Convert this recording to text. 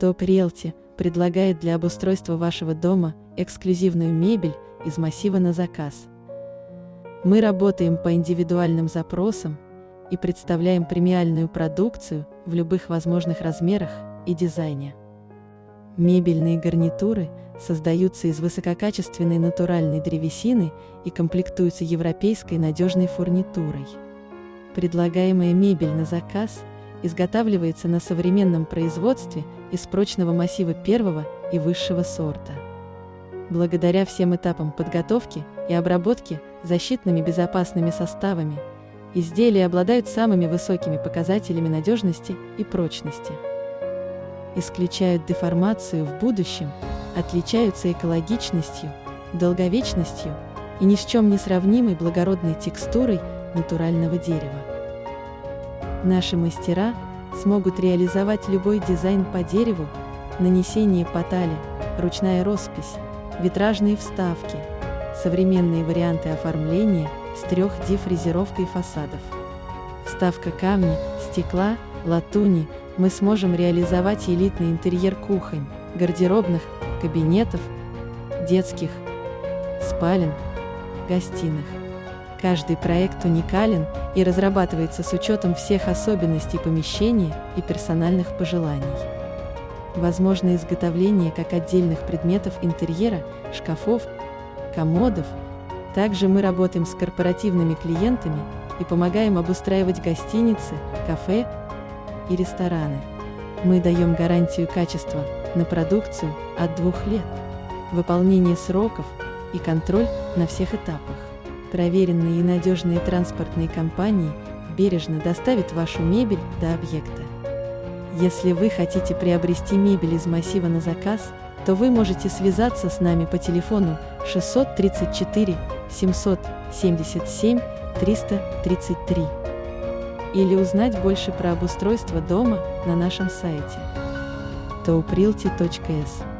Топ Realty предлагает для обустройства вашего дома эксклюзивную мебель из массива на заказ. Мы работаем по индивидуальным запросам и представляем премиальную продукцию в любых возможных размерах и дизайне. Мебельные гарнитуры создаются из высококачественной натуральной древесины и комплектуются европейской надежной фурнитурой. Предлагаемая мебель на заказ изготавливается на современном производстве из прочного массива первого и высшего сорта. Благодаря всем этапам подготовки и обработки защитными безопасными составами, изделия обладают самыми высокими показателями надежности и прочности. Исключают деформацию в будущем, отличаются экологичностью, долговечностью и ни с чем не сравнимой благородной текстурой натурального дерева. Наши мастера смогут реализовать любой дизайн по дереву, нанесение потали, ручная роспись, витражные вставки, современные варианты оформления с 3D-фрезеровкой фасадов. Вставка камня, стекла, латуни, мы сможем реализовать элитный интерьер кухонь, гардеробных, кабинетов, детских, спален, гостиных. Каждый проект уникален и разрабатывается с учетом всех особенностей помещения и персональных пожеланий. Возможно изготовление как отдельных предметов интерьера, шкафов, комодов. Также мы работаем с корпоративными клиентами и помогаем обустраивать гостиницы, кафе и рестораны. Мы даем гарантию качества на продукцию от двух лет, выполнение сроков и контроль на всех этапах. Проверенные и надежные транспортные компании бережно доставят вашу мебель до объекта. Если вы хотите приобрести мебель из массива на заказ, то вы можете связаться с нами по телефону 634 777 333 или узнать больше про обустройство дома на нашем сайте tauprealty.s.